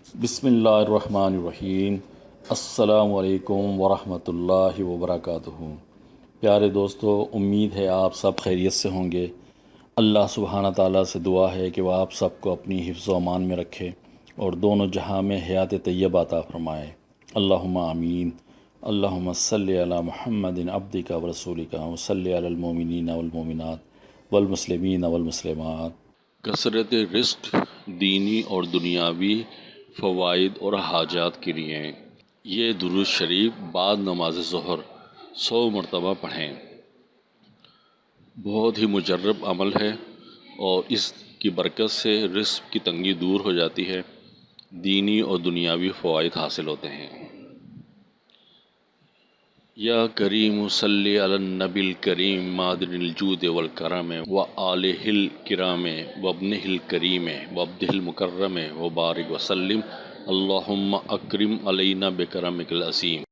بسم اللہ الرحمن الرحیم۔ السلام علیکم ورحمۃ اللہ وبرکاتہ۔ پیارے دوستو، امید ہے آپ سب خیریت سے ہوں گے۔ اللہ سبحانہ تعالیٰ سے دعا ہے کہ وہ آپ سب کو اپنی حفظ و امان میں رکھے اور دونوں جہاں میں حیات طیب عطا فرمائے۔ اللہم آمین۔ اللہم صلی علی محمد عبدک و رسولک و صلی علی المومنین والمومنات والمسلمین والمسلمات کثرت رزق دینی اور دنیاوی فوائد اور حاجات کے لیے۔ یہ درود شریف بعد نماز ظہر سو مرتبہ پڑھیں۔ بہت ہی مجرب عمل ہے اور اس کی برکت سے رزق کی تنگی دور ہو جاتی ہے۔ دینی اور دنیاوی فوائد حاصل ہوتے ہیں۔ یا کریم صلی علی النبی الکریم مادر الجود والکرم و آلہ الکرام و ابنہ الکریم و عبدہ المکرم و بارک وسلم اللہم اکرم علینا بکرمک العظیم